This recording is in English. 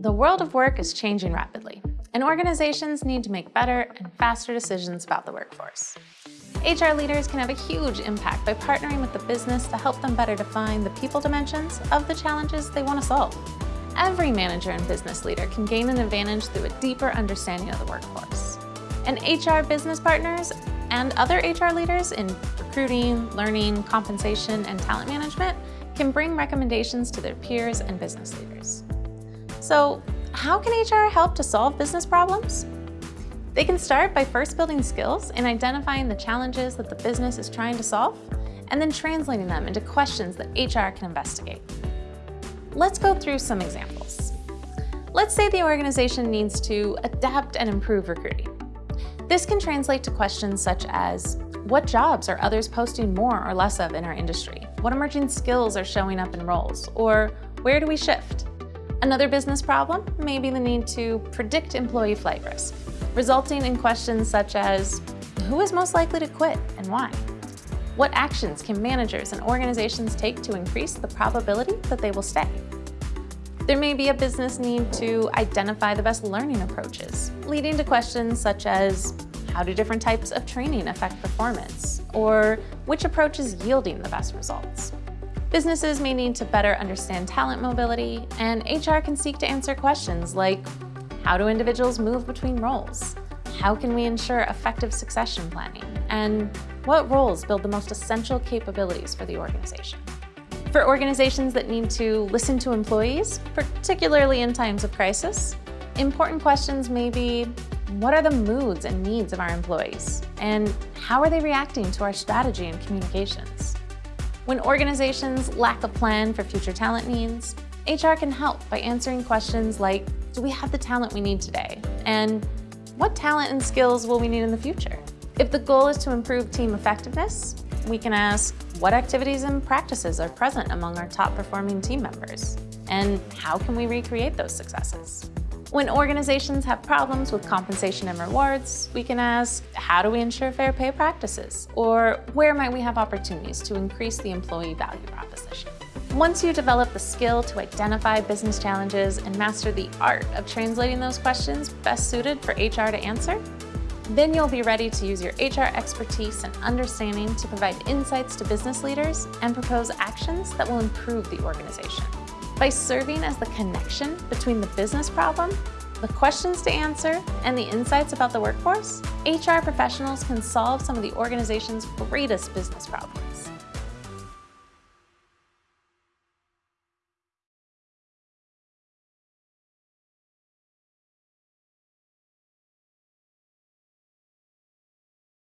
The world of work is changing rapidly, and organizations need to make better and faster decisions about the workforce. HR leaders can have a huge impact by partnering with the business to help them better define the people dimensions of the challenges they want to solve. Every manager and business leader can gain an advantage through a deeper understanding of the workforce. And HR business partners and other HR leaders in recruiting, learning, compensation, and talent management can bring recommendations to their peers and business leaders. So how can HR help to solve business problems? They can start by first building skills in identifying the challenges that the business is trying to solve, and then translating them into questions that HR can investigate. Let's go through some examples. Let's say the organization needs to adapt and improve recruiting. This can translate to questions such as, what jobs are others posting more or less of in our industry? What emerging skills are showing up in roles? Or where do we shift? Another business problem may be the need to predict employee flight risk, resulting in questions such as, who is most likely to quit and why? What actions can managers and organizations take to increase the probability that they will stay? There may be a business need to identify the best learning approaches, leading to questions such as, how do different types of training affect performance? Or which approach is yielding the best results? Businesses may need to better understand talent mobility, and HR can seek to answer questions like, how do individuals move between roles? How can we ensure effective succession planning? And what roles build the most essential capabilities for the organization? For organizations that need to listen to employees, particularly in times of crisis, important questions may be, what are the moods and needs of our employees? And how are they reacting to our strategy and communications? When organizations lack a plan for future talent needs, HR can help by answering questions like, do we have the talent we need today? And what talent and skills will we need in the future? If the goal is to improve team effectiveness, we can ask, what activities and practices are present among our top performing team members? And how can we recreate those successes? When organizations have problems with compensation and rewards, we can ask, how do we ensure fair pay practices? Or where might we have opportunities to increase the employee value proposition? Once you develop the skill to identify business challenges and master the art of translating those questions best suited for HR to answer, then you'll be ready to use your HR expertise and understanding to provide insights to business leaders and propose actions that will improve the organization. By serving as the connection between the business problem, the questions to answer, and the insights about the workforce, HR professionals can solve some of the organization's greatest business problems.